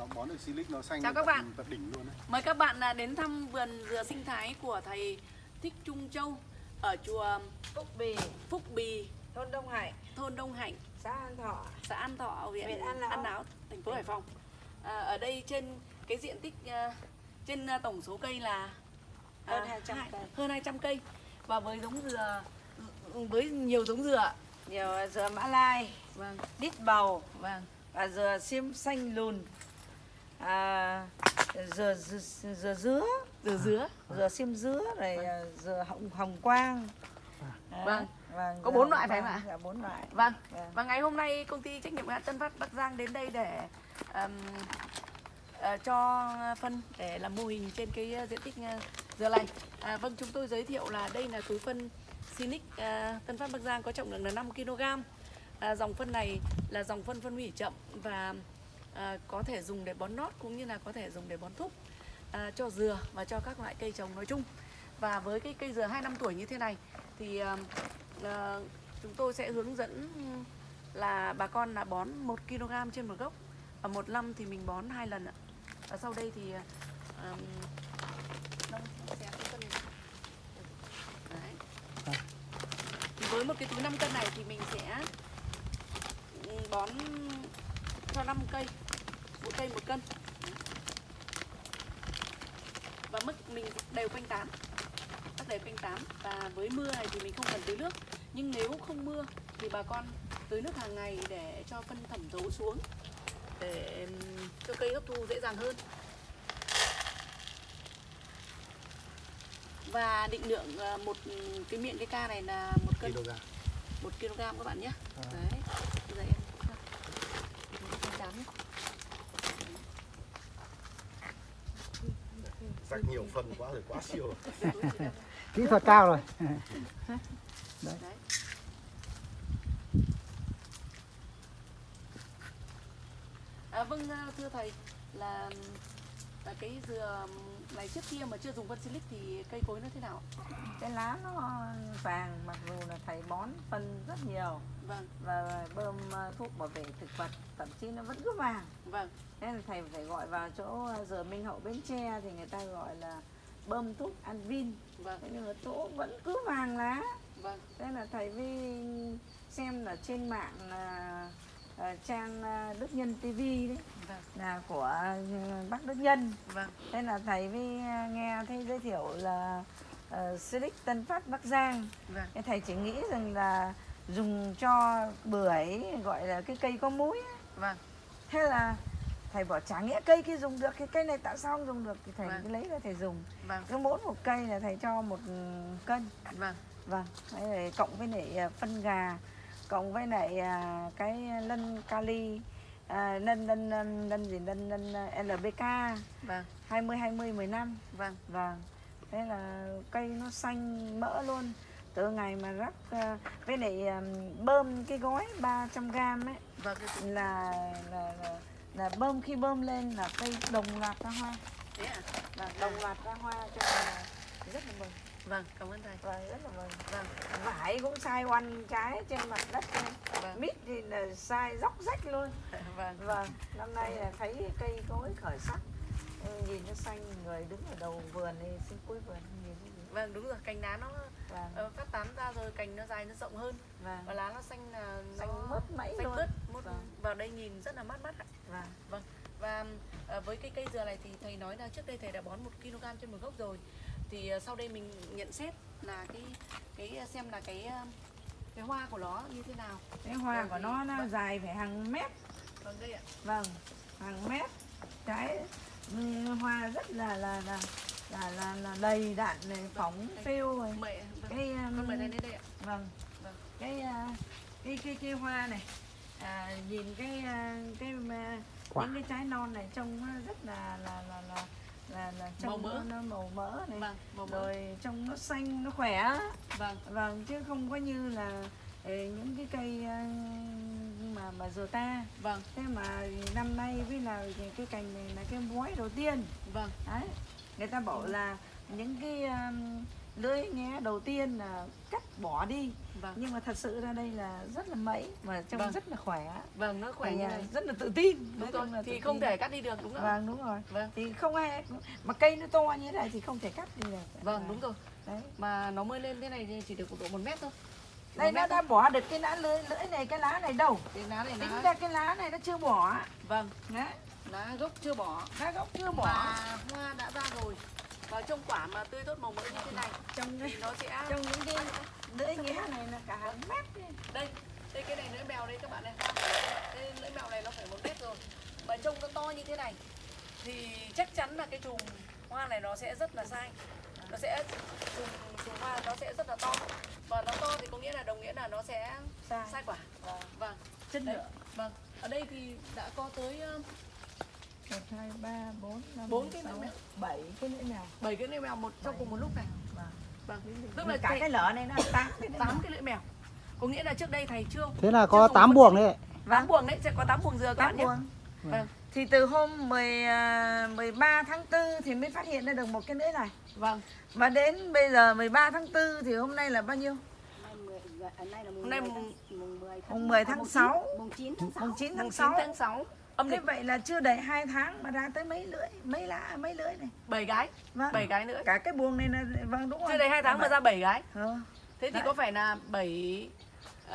nó bón được silic nó xanh Chào các bạn. tận đỉnh luôn đấy Mời các bạn à, đến thăm vườn dừa sinh thái của thầy Thích Trung Châu ở chùa Phúc Bì, Phúc Bì, thôn Đông Hải, thôn Đông Hạnh, xã An Thọ. xã An Thọ, huyện Huyện An Lão. An Lão, thành phố Hải Phòng. À, ở đây trên cái diện tích à, trên à, tổng số cây là Hơn 200 hai- cây. hơn 200 cây và với giống dừa với nhiều giống dừa. Nhiều dừa Mã Lai, Vâng, đít bầu vâng. và dừa xiêm xanh lùn. À, dừa, dừa, dừa dứa, Dừa dứa. dừa xiêm dứa, à, dừa hồng hồng quang. Đấy, Vâng. vâng, Có bốn loại phải quang, không ạ? Dạ, bốn loại. Vâng. Vâng. Và ngày hôm nay công ty trách nhiệm hữu hạn Tân Phát Bắc Giang đến đây để ừm, ờ, cho phân để làm mô hình trên cái ờ, diện tích ờ, dừa này. À, vâng, chúng tôi giới thiệu là đây là túi phân Sinic ờ, Tân Phát Bắc Giang có trọng lượng là 5 kg. À, dòng phân này là dòng phân phân hủy chậm và à, có thể dùng để bón nót cũng như là có thể dùng để bón thúc à, cho dừa và cho các loại cây trồng nói chung. Và với cái cây dừa 2 năm tuổi như thế này thì à, à, chúng tôi sẽ hướng dẫn là bà con là bón 1 kg trên một gốc và một năm thì mình bón hai lần ạ. Và sau đây thì um. Đấy. Thì với một cái túi 5 cân này thì mình sẽ bón cho 5 cây mỗi cây một cân. Và mức mình đều quanh tán các đều quanh tán và với mưa này thì mình không cần tưới nước nhưng nếu không mưa thì bà con tưới nước hàng ngày để cho phân thẩm thấu xuống để cho cây hấp thu dễ dàng hơn. Và định lượng ờ, một cái miệng cái ca này là một cân. Kg một kg các bạn nhé. À. đấy bây giờ em em đám nhé. rắc nhiều phân quá rồi quá siêu rồi. Kỹ thuật cao rồi. Đấy. À, vâng à, thưa thầy là là cái dừa này trước kia mà chưa dùng phân silic thì cây cối nó thế nào? Cái lá nó vàng mặc dù là thầy bón phân rất nhiều vâng. Và bơm à, thuốc bảo vệ thực vật thậm chí nó vẫn cứ vàng. Vâng. Thế là thầy phải gọi vào chỗ à, dừa Minh Hậu Bến Tre thì người ta gọi là bơm thuốc Anvin. Vâng. Thế nhưng mà chỗ vẫn cứ vàng lá. Vâng. Thế là thầy mới xem là trên mạng là à, trang Đức Nhân TV đấy vâng. là của bác Đức Nhân. Vâng. Thế là thầy mới à, nghe thấy giới thiệu là uh, Silic Tân Phát Bắc Giang. Vâng. Thầy chỉ nghĩ rằng là dùng cho bưởi gọi là cái cây có múi ấy. vâng. Thế là thầy bảo chả nghĩa cây kia dùng được cái cây này tại sao không dùng được? Thì thầy Vâng. lấy ra thầy dùng. Vâng. Cứ mỗi một cây là thầy cho một cân. Vâng. Vâng. Rồi cộng với lại à, phân gà cộng với lại à, cái lân kali à, lân lân lân gì lân lân à, LBK vâng. 20 20 15 vâng. Vâng. Thế là cây nó xanh mỡ luôn từ ngày mà rắc à, với lại à, bơm cái gói 300 gram ấy vâng cái- là là, là là bơm khi bơm lên là cây đồng loạt ra hoa. Thế à? Là đồng loạt ra hoa cho nên rất là mừng. Vâng cảm ơn thầy. Và rất là mừng. Vâng. Vải cũng sai oăn trái trên mặt đất luôn. Vâng. Mít thì là sai róc rách luôn. Vâng. Vâng năm nay là thấy cây cối khởi sắc. Nhìn nó xanh người đứng ở đầu vườn đi xin cuối vườn nhìn vâng đúng rồi cành lá nó vâng. ờ, phát tán ra rồi cành nó dài nó rộng hơn. Vâng. Và lá nó xanh là nó xanh mướt mẩy xanh luôn. mướt mướt Vâng. vào đây nhìn rất là mát mắt ạ. Vâng. Vâng. Và ờ, với cái cây dừa này thì thầy nói là trước đây thầy đã bón 1 kg trên một gốc rồi. Thì ờ, sau đây mình nhận xét là cái cái ờ, xem là cái ờ, cái hoa của nó như thế nào. Cái hoa Vâng, của thì- nó nó vâng. dài phải hàng mét. Vâng đây ạ. Vâng hàng mét. Trái ừ, hoa rất là là là là là, là đầy đặn này phóng phêu rồi mời vâng. cái um, con mời đến đây ạ. vâng. Vâng. cái à, cái cái cái hoa này. À, nhìn cái à, cái à, Quả. những cái trái non này trông nó rất là là là là là, là trông Màu mỡ. nó, màu mỡ này. Vâng màu mỡ. Rồi trông nó xanh nó khỏe. Vâng. Vâng chứ không có như là ờ, những cái cây à, mà mà dừa ta. Vâng. Thế mà năm nay với là cái cành này là cái bói đầu tiên. Vâng. Đấy người ta bảo là những cái um, lưỡi nghe đầu tiên là cắt bỏ đi. Vâng. Nhưng mà thật sự ra đây là rất là mẫy mà trông Vâng. rất là khỏe. Vâng nó khỏe Thì, như à, này. rất là tự tin. Đúng rồi là thì không tin. thể cắt đi được đúng không? Vâng đúng rồi. Vâng. Thì không ai mà cây nó to như thế này thì không thể cắt đi được. Vâng đúng rồi. Đấy. Mà nó mới lên thế này thì chỉ được độ một mét thôi. Đây nó đã thôi. bỏ được cái lá lưỡi lưỡi này cái lá này đâu? Cái lá này tính lá. ra cái lá này nó chưa bỏ. Vâng. Đấy lá gốc chưa bỏ. Lá gốc chưa bỏ. Và hoa đã ra rồi. Và trông quả mà tươi tốt màu mỡ như thế này trong thì nó sẽ trong những cái lưỡi nghe này là cả hàng mét đây đây cái này lưỡi mèo đây các bạn này. Đây lưỡi mèo này nó phải một mét rồi. Mà trông nó to như thế này thì chắc chắn là cái chùm hoa này nó sẽ rất là sai. Nó sẽ chùm chùm hoa nó sẽ rất là to. Và nó to thì có nghĩa là đồng nghĩa là nó sẽ Sai. sai quả. Vâng. Chất Đấy, lượng. Vâng. Ở đây thì đã có tới ờ, một hai ba bốn năm Bốn cái sáu, lưỡi mèo. bảy cái lưỡi mèo bảy cái lưỡi mèo một trong cùng một lúc này. Vâng. Vâng. Tức tức là là cả thầy- cái lỡ này nó tám cái lưỡi tám mèo. cái lưỡi mèo. Có nghĩa là trước đây thầy chưa Thế là có dùng 8 phân buồng đấy. tám buồng đấy sẽ có tám buồng dừa các tám bạn nhé. buồng. Vâng. Thì từ hôm 10, à, 13 tháng 4 thì mới phát hiện ra được một cái lưỡi này. Vâng. Mà đến bây giờ 13 tháng 4 thì hôm nay là bao nhiêu? Là Hôm nay 10 mùng- mùng 10 tháng, mùng 10 tháng mùng chín- 6. mùng 9 tháng 6. mùng 9 mùng tháng 9 6 tháng 6 âm Thế lịch. vậy là chưa đầy 2 tháng mà ra tới mấy lưỡi mấy lá mấy lưỡi này. Bảy gái vâng. bảy gái nữa. Cả cái buồng này là vâng đúng rồi. chưa đầy hai tháng mà ra bảy gái. Ờ. thế thì Đấy. có phải là bảy uh,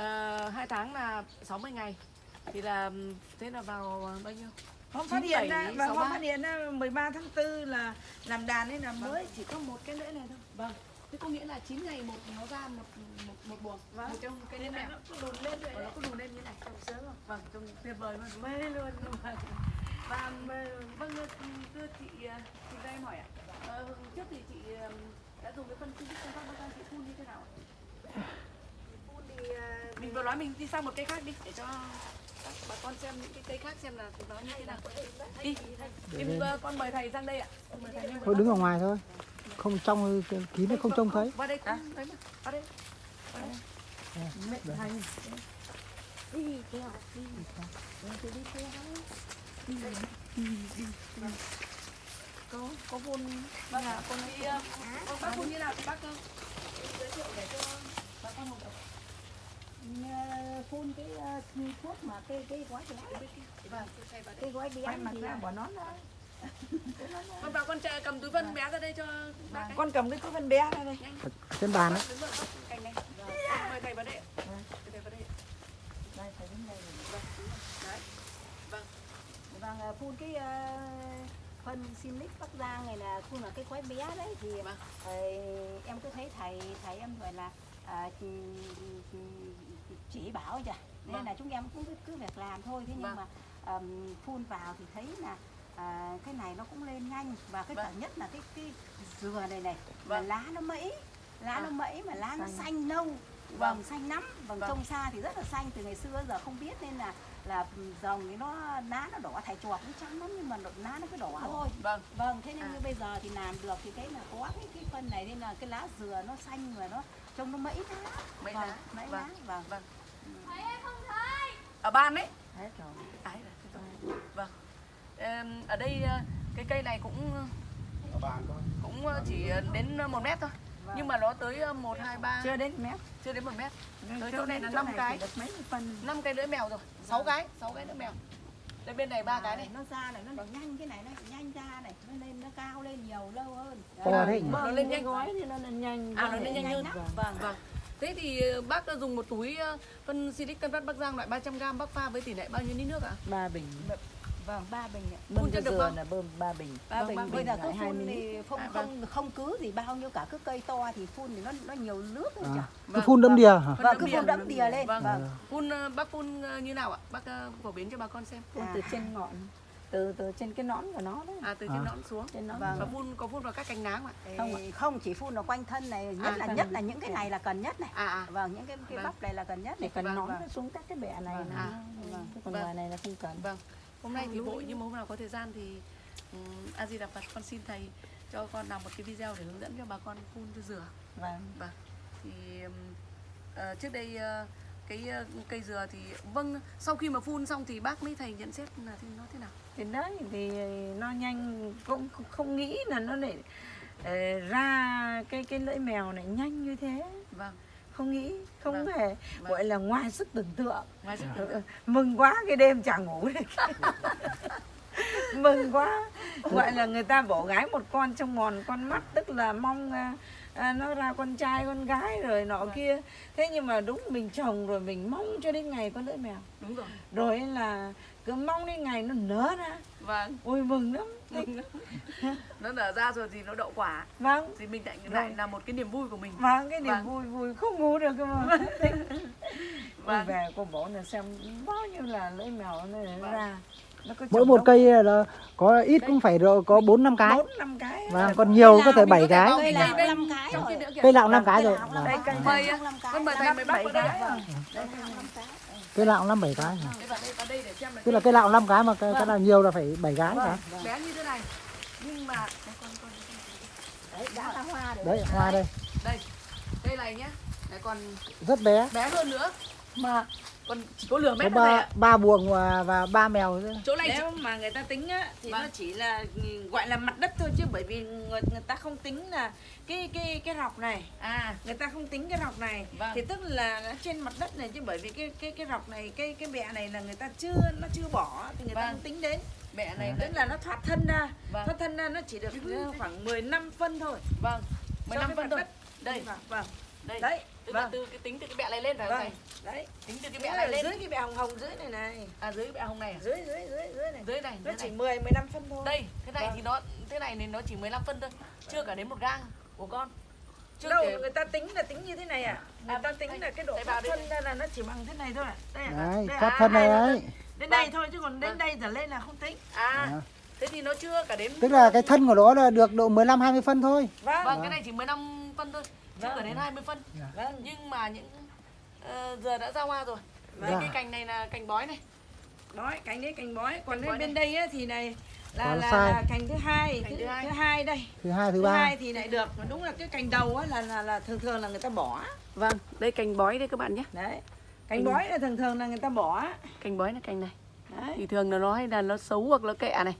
hai tháng là 60 ngày? Thì là thế là vào bao nhiêu? Hôm phát hiện ra và sáu, hôm phát hiện ra 13 tháng 4 là làm đàn nên là mới chỉ có một cái lưỡi này thôi. vâng thế có nghĩa là 9 ngày một nó ra một một, một buồng Vâng. một trong cái là mèo nó có đùn lên rồi nó có đùn lên như này. Trông sướng không? vâng trông tuyệt vời mà Mê luôn. và vâng thưa chị ờ, chị ra em hỏi ạ. Ờ, trước thì chị ờ, đã dùng cái phân sinh công tác bao chị phun như thế nào ạ? Phun thì à, mình vừa nói mình đi sang một cây khác đi để cho các bà con xem những cái cây khác xem là nó như thế nào. Đi em ờ, con mời thầy sang đây ạ. Mời thầy lên Thôi đứng ở ngoài thôi. Không trong kín nó không trông thấy. vào đây mà vào đây. Vào đây. Đi đi. Đi. Có có vun vâng ạ. con đi bác phun như nào. Thì bác giới thiệu để cho bà con một Phun cái ờ, thuốc mà cái cái gói bé. vâng. Cái gói bé quay mặt thì ra à, bỏ nón ra. Con vào con trẻ cầm túi phân bé ra đây cho bác ấy. Con cầm cái túi phân bé này đây. nhanh trên bàn đấy. Vâng, mời thầy vào đây ạ. Mời thầy vào đây ạ. Đây phải đứng đây. đấy vâng vâng ờ, phun cái ờ, phân Silic Bắc Giang này là phun vào cái gói bé đấy thì Vâng. ờ, em cứ thấy thầy thầy em gọi là à, chỉ, chỉ, chỉ bảo chưa nên Vâng. là chúng em cũng cứ, cứ việc làm thôi thế nhưng Vâng. mà ờm, phun vào thì thấy là à, cái này nó cũng lên nhanh và cái Vâng. cả nhất là cái cái dừa này này Vâng. lá nó mẩy lá À. nó mẩy mà lá nó Xanh. xanh nâu Vâng. vâng xanh lắm vâng, Vâng. trông xa thì rất là xanh từ ngày xưa giờ không biết nên là là dòng thì nó lá nó đỏ thải chuột cũng trắng lắm nhưng mà lá nó cứ đỏ thôi vâng vâng thế nên À. như bây giờ thì làm được thì thấy là có cái, cái phân này nên là cái lá dừa nó xanh và nó trông nó mẩy lá mấy vâng, lá mẩy vâng lá vâng vâng ở ban đấy Hết rồi. Thế rồi. vâng ở đây ờ, cái cây này cũng cũng ờ, chỉ đến một mét thôi nhưng mà nó tới ờ, một hai ba Chưa đến mét. chưa đến một mét Tới Chỗ này là chỗ năm chỉ cái. được mấy phân. năm cây lưỡi mèo rồi sáu cái sáu cái lưỡi mèo đây bên này ba cái này nó ra này nó nhanh cái này nó nhanh ra này nó lên nó cao lên nhiều lâu hơn thế nhỉ? nó lên nhanh gói thì nó lên nhanh. à nó lên nhanh hơn lắm. vâng vâng thế thì ờ, bác đã dùng một túi ờ, phân silic tân phát bắc giang loại 300g bác pha với tỷ lệ bao nhiêu lít nước ạ ba bình. Vâng ba bình ạ Bơm cho được không? là bơm ba bình. ba Vâng, bình ba bây bình giờ cứ phun mươi thì không À, không không cứ thì bao nhiêu cả cứ cây to thì phun thì nó nó nhiều nước thôi À. chả Cứ phun đâm đìa hả? Vâng đẫm cứ phun đẫm đìa lên Vâng. vâng phun ờ, bác phun ờ, như nào ạ bác ờ, phổ biến cho bà con xem Phun À. từ trên ngọn. Từ từ trên cái nón của nó đấy. à từ trên À. nón xuống Trên nón. Vâng. và phun có phun vào các cành lá không ạ không không chỉ phun ở quanh thân này nhất À, là thân. nhất là những cái này là cần nhất này à à vâng những cái cái Vâng. bắp này là cần nhất này cần Vâng, nón vâng. nó xuống các cái bẹ này Vâng. À. vâng. Còn Vâng. ngoài này là không cần. Vâng, hôm nay thì lúa. nhưng mà hôm nào có thời gian thì um, A Di Đà Phật con xin thầy cho con làm một cái video để hướng dẫn cho bà con phun cho dừa. Vâng. Vâng. Thì ờ, trước đây ờ, cái ờ, cây dừa thì vâng sau khi mà phun xong thì bác mấy thầy nhận xét là thì nó thế nào? thì đấy thì nó nhanh cũng không nghĩ là nó lại ờ, ra cái cái lưỡi mèo này nhanh như thế vâng không nghĩ không Vâng. hề Vâng. gọi là ngoài sức tưởng tượng. Ngoài sức Ừ, mừng quá cái đêm chẳng ngủ được mừng quá. Gọi là người ta bổ gái một con trong mòn con mắt tức là mong à, à, nó ra con trai con gái rồi nọ kia. Thế nhưng mà đúng mình chồng rồi mình mong cho đến ngày có lưỡi mèo đúng rồi. Rồi là cứ mong đến ngày nó nở ra. Vâng. Ôi mừng lắm. Nó nở ra rồi thì nó đậu quả. Vâng. Thì mình lại lại là một cái niềm vui của mình. Vâng cái niềm Vâng. vui vui. Không ngủ được cơ mà. Ôi Vâng. về cô bố là xem bao nhiêu là lưỡi mèo nó Vâng. ra. Nó có mỗi một cây là có ít cũng phải rồi có bốn năm cái. Bốn năm cái. Và còn nhiều có thể bảy cái. cây đây, năm cái rồi. cây lạo năm cái rồi. Cây lạo Vâng. đây cây mời con mời thầy năm mời bác bảy vào đây. Cây lạo năm bảy cái tức là cây lạo năm cái mà cái, cái nào nhiều là phải bảy cái cả bé như thế này. Nhưng mà đây, con con Đấy, đã ra hoa rồi. đấy hoa đây. Đây. Đây này nhá. Đấy, còn rất bé. bé hơn nữa. Mà còn chỉ có lửa mét thôi ba ba buồng và, và ba mèo nữa. chỗ này nếu mà người ta tính á thì Vâng. nó chỉ là ừ, gọi là mặt đất thôi chứ bởi vì người, người ta không tính là cái cái cái rọc này. À. Người ta không tính cái rọc này. Vâng. thì tức là nó trên mặt đất này chứ bởi vì cái cái cái rọc này cái cái bẹ này là người ta chưa nó chưa bỏ thì người ta Vâng. không tính đến. Mẹ này tức là nó thoát thân ra. Vâng. thoát thân ra nó chỉ được khoảng 15 phân thôi. Vâng. So 15 với phân thôi. đất. đây. Vâng. Đây. Đấy tức là vâng. từ cái tính từ cái bẹ này lên phải không vâng thầy đấy. Tính từ cái bẹ này lên. dưới cái bẹ hồng hồng dưới này này. À dưới cái bẹ hồng này à? dưới dưới dưới dưới này. Dưới này nó dưới chỉ này. 10 15 phân thôi. Đây thế này Vâng. thì nó thế này thì nó chỉ 15 phân thôi. Chưa cả đến một gang của con. Chưa đâu kể người ta tính là tính như thế này à? Người À, ta tính đây, là cái độ đây. thân ra là nó chỉ bằng thế này thôi. À. đây à, đấy đây thoát à, thân này là đấy. đến Vâng. đây thôi chứ còn đến Vâng. đây trở lên là không tính. À À. thế thì nó chưa cả đến tức là cái thân của nó là được độ 15 20 phân thôi. Vâng. Vâng cái này chỉ 15 phân thôi chưa Vâng. cả đến 20 phân. Vâng nhưng mà những ờ, giờ đã ra hoa rồi. Vâng. Đây, cái cành này là cành bói này. Bói cành đấy cành bói còn Cành bói bên này. đây á, thì này là là, là cành thứ hai. Cành thứ, thứ hai. thứ hai đây. Thứ hai thứ thứ ba. hai thì lại được. Mà đúng là cái cành đầu á là là là thường thường là người ta bỏ. Vâng đây cành bói đây các bạn nhé. Đấy. Cành bói là thường thường là người ta bỏ. Cành bói là cành này. Đấy. Thì thường là nó hay là nó xấu hoặc nó kẹ này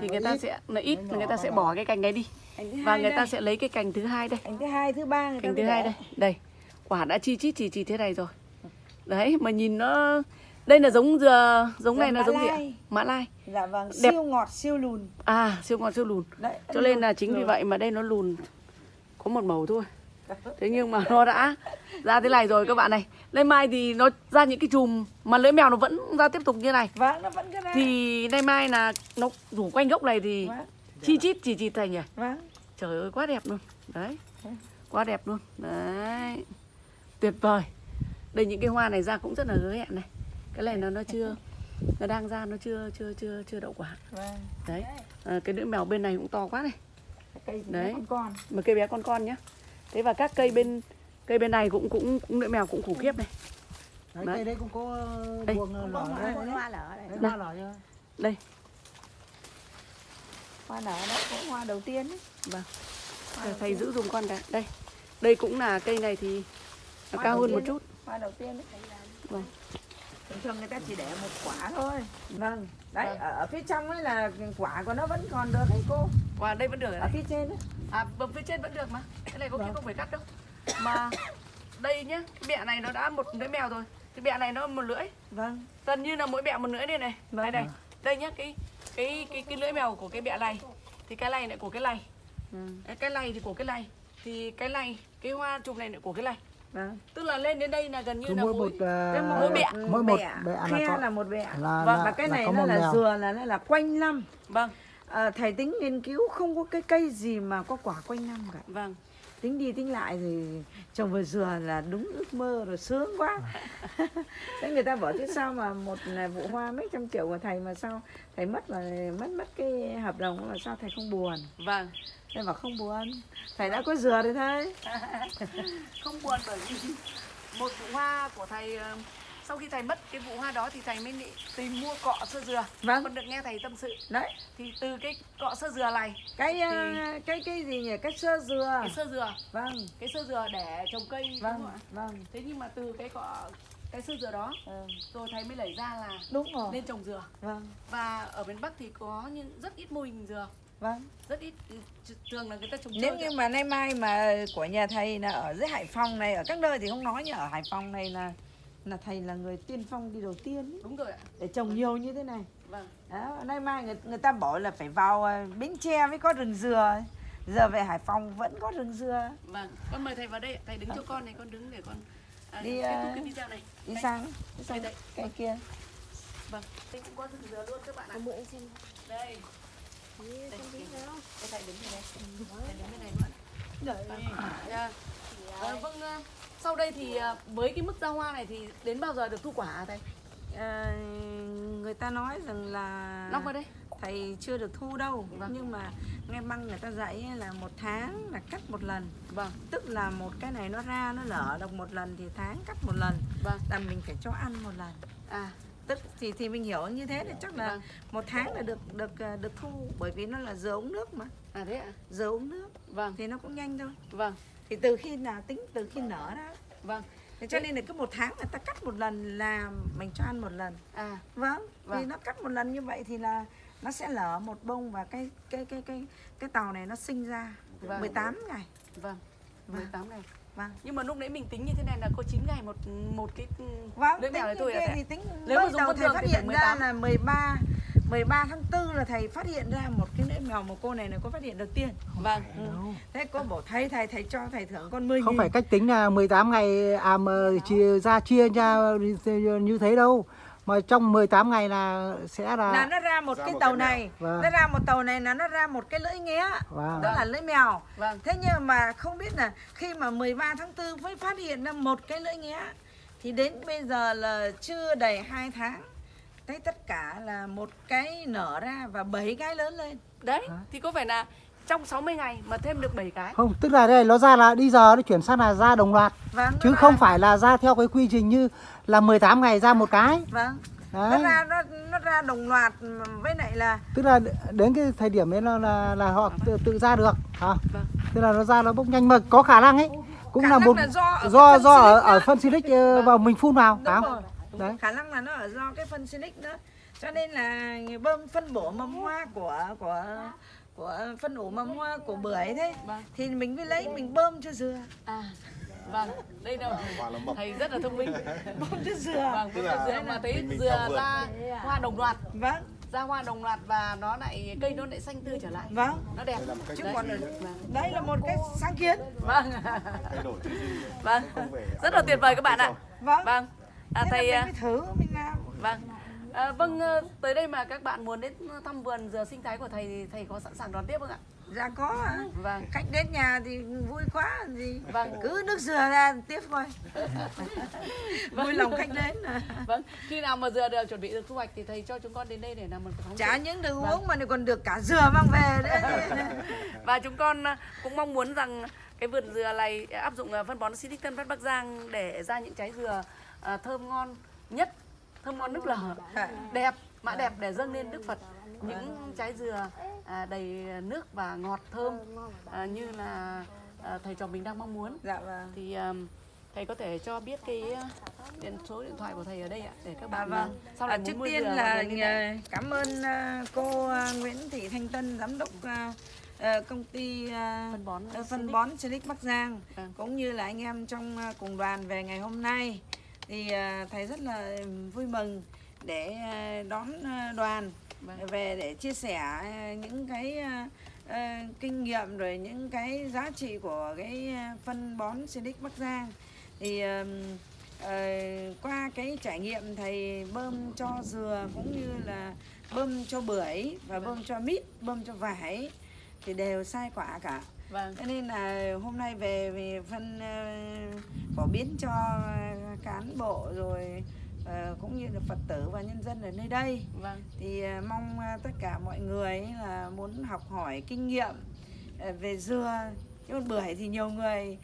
thì người ta ít. sẽ nó ít Nó người ta sẽ bỏ cái cành này đi. Và người ta đây. sẽ lấy cái cành thứ hai đây. Cành thứ hai thứ ba người ta cành thứ hai đây. Đây quả đã chi chít chỉ chỉ thế này rồi. Đấy mà nhìn nó đây là giống dừa giống Dừa này là giống gì ạ? mã lai. Dạ vâng Đẹp. siêu ngọt siêu lùn. À siêu ngọt siêu lùn. Đấy cho nên là chính vì Rồi. vậy mà đây nó lùn. Có một màu thôi thế nhưng mà nó đã ra thế này rồi các bạn này. Lên mai thì nó ra những cái chùm mà lưỡi mèo nó vẫn ra tiếp tục như này. Vâng nó vẫn cái này. Thì nay mai là nó rủ quanh gốc này thì vâng. chi chít chỉ chỉ thành nhỉ? Vâng. Trời ơi quá đẹp luôn. Đấy quá đẹp luôn. Đấy tuyệt vời. Đây những cái hoa này ra cũng rất là hứa hẹn này. Cái này nó nó chưa nó đang ra nó chưa chưa chưa chưa đậu quả. Vâng. Đấy à, cái lưỡi mèo bên này cũng to quá này. Đấy. con con. Một cây bé con con nhá thế và các cây bên cây bên này cũng cũng, cũng lưỡi mèo cũng khủng khiếp này đấy, Đấy. cây đấy cũng có Đây. buồng Có lỏ hoa đấy Có hoa lở đây. đấy hoa lỏ chưa đây hoa nở đó cũng hoa đầu tiên ấy. vâng Hoa thầy, giữ dùm con cả đây đây cũng là cây này thì nó Hoa cao hơn một chút hoa đầu tiên ấy. Vâng. thường thường người ta chỉ để một quả thôi vâng đấy Vâng. ở, ở phía trong ấy là quả của nó vẫn còn được đấy cô. Và đây vẫn được ở này. phía trên ấy. à bầm phía trên vẫn được mà. Cái này có khi Vâng. không phải cắt đâu. Mà đây nhá cái bẹ này nó đã một lưỡi mèo rồi. Cái bẹ này nó một lưỡi. Vâng. Gần như là mỗi bẹ một lưỡi đây này. Vâng. đây này. Đây nhá cái cái cái cái lưỡi mèo của cái bẹ này. Thì cái này lại của cái này. Vâng Đấy, cái này thì của cái này. Thì cái này cái hoa chùm này lại của cái này vâng. Tức là lên đến đây là gần như cứ là mỗi mỗi một à, cái mỗi bẹ. mỗi một bẹ, bẹ là khe có là một bẹ là, Vâng, là, và cái là này nó là mèo. dừa là nó là quanh năm. Vâng. À, thầy tính nghiên cứu không có cái cây gì mà có quả quanh năm cả. Vâng tính đi tính lại thì trồng vừa dừa là đúng ước mơ rồi sướng quá. Thế người ta bảo chứ sao mà một là vụ hoa mấy trăm triệu của thầy mà sao thầy mất mà mất mất cái hợp đồng mà sao thầy không buồn? Vâng. Thầy bảo không buồn. Thầy đã có dừa rồi thôi. Không buồn bởi vì một vụ hoa của thầy ờ, sau khi thầy mất cái vụ hoa đó thì thầy mới tìm mua cọ sơ dừa. Vâng. con được nghe thầy tâm sự. Đấy. Thì từ cái cọ sơ dừa này cái à, cái cái gì nhỉ? Cái sơ dừa. Cái sơ dừa. Vâng. Cái sơ dừa để trồng cây đúng vâng không ạ? vâng. Thế nhưng mà từ cái cọ cái sơ dừa đó ừ, rồi thầy mới lấy ra là đúng rồi. nên trồng dừa. Vâng. Và ở miền Bắc thì có nhưng rất ít mô hình dừa. Vâng. Rất ít thường là người ta trồng nếu như mà nay mai mà của nhà thầy là ở dưới Hải Phòng này ở các nơi thì không nói nhưng ở Hải Phòng này là là thầy là người tiên phong đi đầu tiên ý, đúng rồi ạ. Để trồng nhiều như thế này. Vâng. Đó, nay mai người, người ta bảo là phải vào à, Bến Tre mới có rừng dừa giờ về Hải Phòng vẫn có rừng dừa. Vâng. Con mời thầy vào đây thầy đứng cho con này con đứng để con à, Đi, kết thúc à, cái video này. đi Đây. sang đi sang đây. cái kia. Vâng. Đây cũng có rừng dừa luôn các bạn ạ. Mượn em xem đây. Đây, Đây, Đây, thầy đứng đây đây thầy đứng bên này luôn. Vâng. Dạ. Ờ, vâng ờ, sau đây thì ờ, với cái mức ra hoa này thì đến bao giờ được thu quả hả thầy? À, người ta nói rằng là long vào đây. thầy chưa được thu đâu. Vâng. nhưng mà nghe băng người ta dạy là một tháng là cắt một lần. Vâng. Tức là một cái này nó ra nó nở được một lần thì tháng cắt một lần. Vâng. Là mình phải cho ăn một lần. À tức thì thì mình hiểu như thế thì chắc là Vâng. một tháng là được được ờ, được thu bởi vì nó là giờ uống nước mà. À thế ạ? Giờ uống nước. Vâng. Thì nó cũng nhanh thôi. Vâng. Thì từ khi nào tính từ khi nở ra vâng. Thế cho nên là cứ một tháng người ta cắt một lần là mình cho ăn một lần. À. Vâng, thì Vâng. nó cắt một lần như vậy thì là nó sẽ lở một bông và cái cái cái cái cái tàu này nó sinh ra Vâng. 18 ngày. Vâng. 18 ngày vâng. Nhưng mà lúc nãy mình tính như thế này là có 9 ngày một một cái vâng lưỡi mèo này thôi thì tính Nếu mà dùng đầu thầy phát hiện ra 18. là 13 13 tháng 4 là thầy phát hiện ra một cái lưỡi mèo mà cô này là có phát hiện đầu tiên. Vâng. Thế cô bảo thầy thầy thầy cho thầy thưởng con 10 không nghìn. phải cách tính là 18 ngày à mà chia ra chia ra như thế đâu mà trong 18 ngày là sẽ là là nó ra một Ra cái một tàu cái này Vâng. nó ra một tàu này là nó ra một cái lưỡi nghé Vâng. đó là lưỡi mèo. Vâng. Thế nhưng mà không biết là khi mà 13 tháng 4 mới phát hiện ra một cái lưỡi nghé thì đến bây giờ là chưa đầy 2 tháng thấy tất cả là một cái nở ra và bảy cái lớn lên. Đấy thì có phải là trong 60 ngày mà thêm được 7 cái. Không tức là đây nó ra là đi giờ nó chuyển sang là ra đồng loạt. Vâng nó chứ ra- không phải là ra theo cái quy trình như là 18 ngày ra một cái. Vâng. Nó đấy. ra nó nó ra đồng loạt với lại là tức là đến cái thời điểm ấy là là, là họ tự, tự ra được hả? Vâng. tức là nó ra nó bốc nhanh mà có khả năng ấy. Cũng Khả là một là do ở do do ở, ở phân silic ờ, vào mình phun vào phải đúng không đấy. Khả năng là nó ở do cái phân silic đó. Cho nên là bơm phân bổ mầm hoa của của của phân ủ mầm hoa của bưởi thế. Vâng. thì mình mới lấy mình bơm cho dừa. À vâng. Đây đâu? Thầy rất là thông minh. Bơm cho dừa. Vâng tức là dừa. Mà thấy mình- mình dừa ra hoa đồng loạt. Vâng. Ra hoa đồng loạt và nó lại cây nó lại xanh tươi trở lại. Vâng. Nó đẹp. Đây là một cách chứ còn đấy. đây là một cái sáng kiến. Vâng. Thay đổi vâng. Rất là tuyệt vời các bạn ạ. vâng. Vâng. À, thầy mình à, thử mình làm. Vâng à, vâng ờ, tới đây mà các bạn muốn đến thăm vườn dừa sinh thái của thầy thì thầy có sẵn sàng đón tiếp không ạ? Dạ có ạ. Vâng. Khách đến nhà thì vui quá gì Vâng. cứ nước dừa ra tiếp thôi. Vui lòng khách đến. Vâng khi nào mà dừa được chuẩn bị được thu hoạch thì thầy cho chúng con đến đây để làm một phóng chả những được Vâng. uống mà còn được cả dừa mang về đấy. Và chúng con à, cũng mong muốn rằng cái vườn dừa này áp dụng à, phân bón Silic Tân Phát Bắc Giang để ra những trái dừa à, thơm ngon nhất thơm ngon nức lở đẹp mã đẹp để dâng lên Đức Phật. Những trái dừa à, đầy nước và ngọt thơm à, như là à, thầy trò mình đang mong muốn. Dạ vâng. Thì um, thầy có thể cho biết cái uh, điện số điện thoại của thầy ở đây ạ để các À, bạn vâng. uh, sau À, này trước muốn mua tiên là nhờ- cảm ơn à, cô à, Nguyễn Thị Thanh Tân giám đốc à, à, công ty à, phân bón à, phân bón Silic Bắc Giang Vâng. cũng như là anh em trong à, cùng đoàn về ngày hôm nay thì à, thầy rất là vui mừng để à, đón à, đoàn Vâng. về để chia sẻ những cái kinh nghiệm rồi những cái giá trị của cái phân bón Silic Bắc Giang. Thì ờ, qua cái trải nghiệm thầy bơm cho dừa cũng như là bơm cho bưởi và bơm cho mít bơm cho vải thì đều sai quả cả vâng. Cho nên là hôm nay về về phân ờ, phổ biến cho cán bộ rồi ờ, cũng như là phật tử và nhân dân ở nơi đây. Vâng. Thì ờ, mong tất cả mọi người là muốn học hỏi kinh nghiệm về dừa chứ còn bưởi thì nhiều người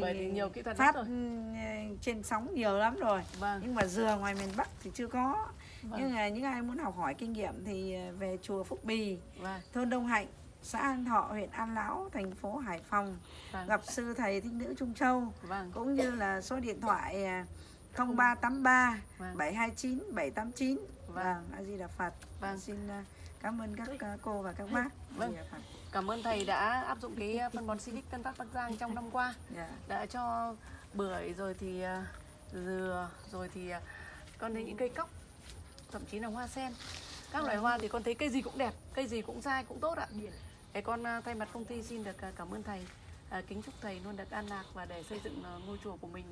Bưởi thì nhiều kỹ thuật phát rồi. ừ, trên sóng nhiều lắm rồi. Vâng. Nhưng mà dừa ngoài miền Bắc thì chưa có. Vâng. nhưng mà những ai muốn học hỏi kinh nghiệm thì về chùa Phúc Bì vâng. thôn Đông Hạnh xã An Thọ huyện An Lão thành phố Hải Phòng. Vâng. gặp sư thầy thích nữ Trung Châu vâng. cũng như là số điện thoại à, 0383 Vâng. 729 789 vâng. A di đà phật. Vâng. xin à, cảm ơn các à, cô và các bác. Vâng. Cảm ơn thầy đã áp dụng cái phân bón Silic Tân Phát Bắc Giang trong năm qua. Dạ. đã cho bưởi rồi thì à, dừa rồi thì à, con thấy những cây cóc thậm chí là hoa sen. Các loại hoa thì con thấy cây gì cũng đẹp cây gì cũng dai cũng tốt ạ để con à, thay mặt công ty xin được à, cảm ơn thầy à, kính chúc thầy luôn được an lạc và để xây dựng à, ngôi chùa của mình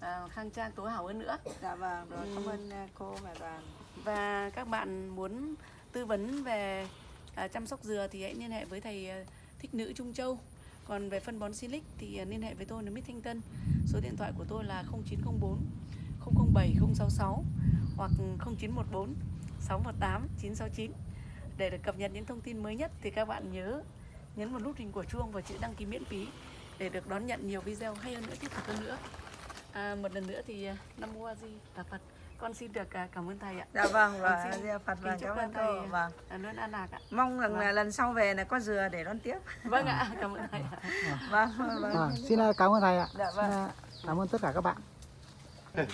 à, khang trang tối hảo hơn nữa dạ vâng rồi cảm Ừ. ơn à, cô và đoàn và các bạn muốn tư vấn về à, chăm sóc dừa thì hãy liên hệ với thầy Thích Nữ Trung Châu. Còn về phân bón Silic thì liên hệ với tôi là Mít Thanh Tân. Số điện thoại của tôi là 0904 007 066 hoặc 0914 618 969. Để được cập nhật những thông tin mới nhất thì các bạn nhớ nhấn vào nút hình của chuông và chữ đăng ký miễn phí để được đón nhận nhiều video hay hơn nữa thiết thực hơn nữa. À, một lần nữa thì à, Nam Mô A Di Đà Phật. Con xin được à, cảm ơn thầy ạ. dạ vâng và xin phật kính vâng chúc cảm ơn thầy, cô vâng À, luôn an lạc ạ. mong rằng Vâng. là lần sau về là có dừa để đón tiếp Vâng ạ, cảm ơn thầy ạ. vâng vâng, vâng. Vâng, xin à, cảm ơn thầy ạ. Dạ vâng. Xin, à, cảm ơn tất cả các bạn.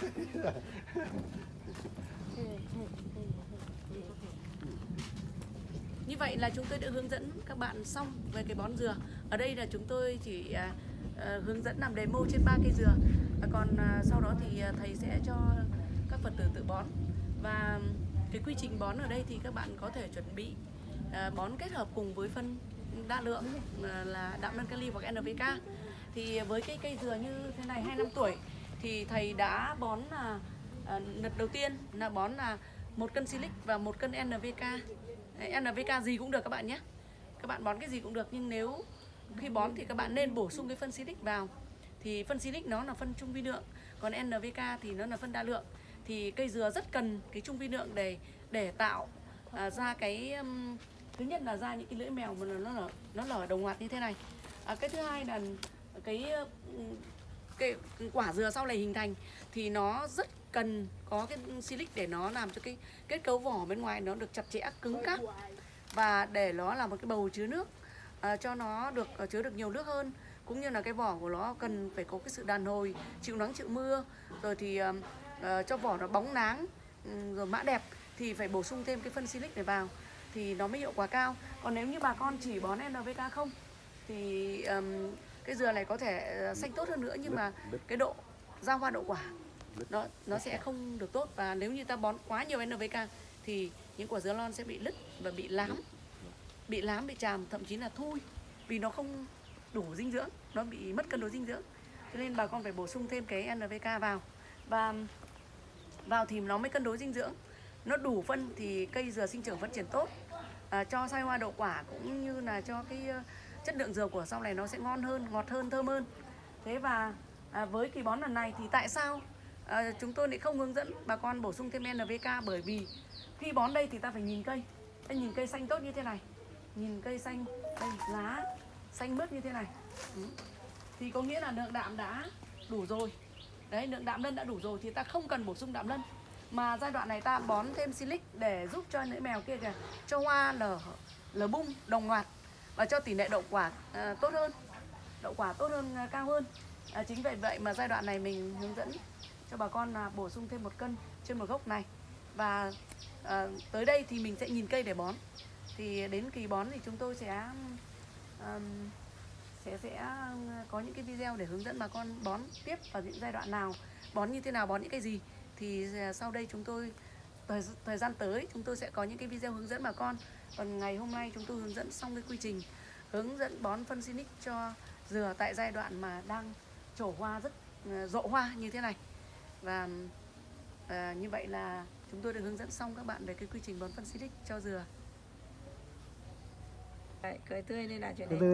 vậy là chúng tôi đã hướng dẫn các bạn xong về cái bón dừa. Ở đây là chúng tôi chỉ à, à, hướng dẫn làm demo trên ba cây dừa. À, còn sau đó thì à, thầy sẽ cho các Phật tử tự bón. Và cái quy trình bón ở đây thì các bạn có thể chuẩn bị bón kết hợp cùng với phân đa lượng là đạm năng kali hoặc NPK. Thì với cái cây dừa như thế này 2 năm tuổi thì thầy đã bón là đợt đầu tiên là bón là một cân silic và một cân NPK Đấy, NPK gì cũng được các bạn nhé. Các bạn bón cái gì cũng được nhưng nếu khi bón thì các bạn nên bổ sung cái phân silic vào. Thì phân silic nó là phân trung vi lượng còn NPK thì nó là phân đa lượng. Thì cây dừa rất cần cái trung vi lượng để để tạo à, ra cái um, thứ nhất là ra những cái lưỡi mèo mà nó lở nó lở đồng loạt như thế này. À, cái thứ hai là cái cái quả dừa sau này hình thành thì nó rất cần có cái silic để nó làm cho cái kết cấu vỏ bên ngoài nó được chặt chẽ cứng cáp. và để nó là một cái bầu chứa nước à, cho nó được ờ, chứa được nhiều nước hơn. Cũng như là cái vỏ của nó cần phải có cái sự đàn hồi chịu nắng chịu mưa. Rồi thì ờ, cho vỏ nó bóng nắng ừm, rồi mã đẹp thì phải bổ sung thêm cái phân silic này vào thì nó mới hiệu quả cao. Còn nếu như bà con chỉ bón NPK không thì ừm, cái dừa này có thể xanh tốt hơn nữa nhưng mà cái độ ra hoa đậu quả nó nó sẽ không được tốt. Và nếu như ta bón quá nhiều NPK thì những quả dứa lon sẽ bị lứt và bị lám. Bị lám bị tràm thậm chí là thui vì nó không đủ dinh dưỡng. Nó bị mất cân đối dinh dưỡng. Cho nên bà con phải bổ sung thêm cái NPK vào. Và vào thì nó mới cân đối dinh dưỡng. Nó đủ phân thì cây dừa sinh trưởng phát triển tốt. À, cho sai hoa đậu quả cũng như là cho cái ờ, chất lượng dừa của sau này nó sẽ ngon hơn ngọt hơn thơm hơn. Thế và à, với kỳ bón lần này thì tại sao à, chúng tôi lại không hướng dẫn bà con bổ sung thêm NPK bởi vì khi bón đây thì ta phải nhìn cây. Ta nhìn cây xanh tốt như thế này nhìn cây xanh đây lá xanh mướt như thế này. Ừ. thì có nghĩa là lượng đạm đã đủ rồi. Đấy lượng đạm lân đã đủ rồi thì ta không cần bổ sung đạm lân. Mà giai đoạn này ta bón thêm silic để giúp cho lưỡi mèo kia kìa cho hoa lở lở bung đồng loạt và cho tỷ lệ đậu quả à, tốt hơn đậu quả tốt hơn à, cao hơn. À, chính vì vậy mà giai đoạn này mình hướng dẫn cho bà con là bổ sung thêm một cân trên một gốc này. Và à, tới đây thì mình sẽ nhìn cây để bón. Thì đến kỳ bón thì chúng tôi sẽ um, sẽ sẽ có những cái video để hướng dẫn bà con bón tiếp vào những giai đoạn nào bón như thế nào bón những cái gì. Thì à, sau đây chúng tôi thời, thời gian tới chúng tôi sẽ có những cái video hướng dẫn bà con. Còn ngày hôm nay chúng tôi hướng dẫn xong cái quy trình hướng dẫn bón phân xinic cho dừa tại giai đoạn mà đang trổ hoa rất à, rộ hoa như thế này và à, như vậy là chúng tôi đã hướng dẫn xong các bạn về cái quy trình bón phân Sinic cho dừa. Đấy, cười tươi lên là chuyện đấy.